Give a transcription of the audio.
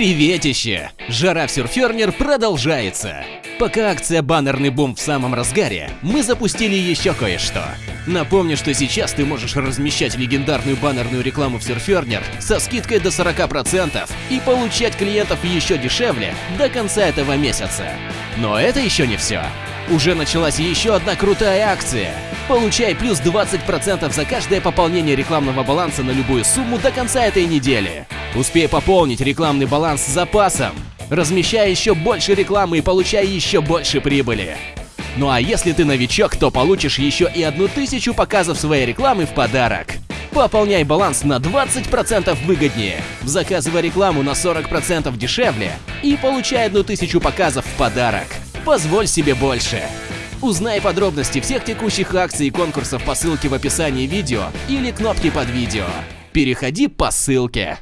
Приветище! Жара в Surferner продолжается. Пока акция «Баннерный бум» в самом разгаре, мы запустили еще кое-что. Напомню, что сейчас ты можешь размещать легендарную баннерную рекламу в Surferner со скидкой до 40% и получать клиентов еще дешевле до конца этого месяца. Но это еще не все. Уже началась еще одна крутая акция. Получай плюс 20% за каждое пополнение рекламного баланса на любую сумму до конца этой недели. Успей пополнить рекламный баланс с запасом. Размещай еще больше рекламы и получай еще больше прибыли. Ну а если ты новичок, то получишь еще и одну тысячу показов своей рекламы в подарок. Пополняй баланс на 20% выгоднее, заказывай рекламу на 40% дешевле и получай одну тысячу показов в подарок. Позволь себе больше. Узнай подробности всех текущих акций и конкурсов по ссылке в описании видео или кнопке под видео. Переходи по ссылке.